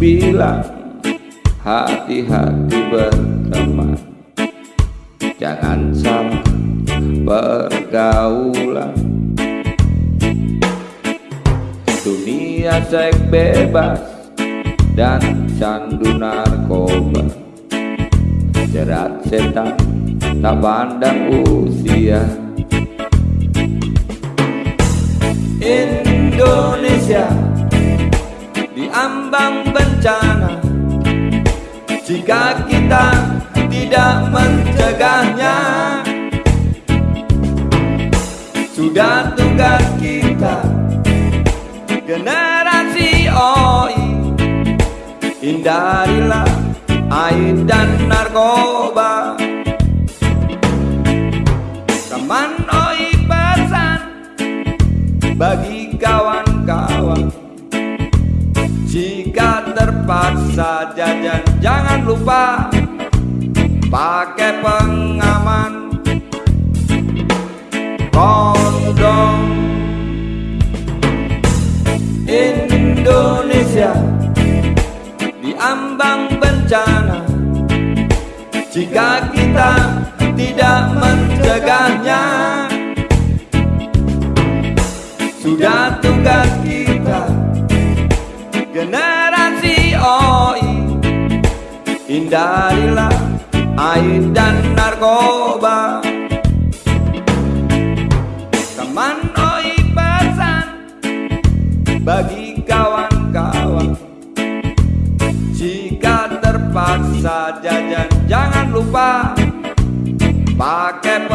bilang hati-hati berteman Jangan salah pergaulan Dunia seks bebas dan candu narkoba. Jerat setan tak pandang usia. Indonesia diambang bencana. Jika kita tidak mencegahnya Sudah tugas kita. Generasi OI Hindarilah air dan narkoba. Teman OI pesan bagi kawan-kawan terpaksa jajan. Jangan lupa pakai pengaman. Kondom. Indonesia diambang bencana. Jika kita tidak mencegahnya sudah tugas kita generasi OI hindarilah air dan narkoba. Teman OI pesan bagi kawan-kawan. Jika terpaksa jajan jangan lupa pakai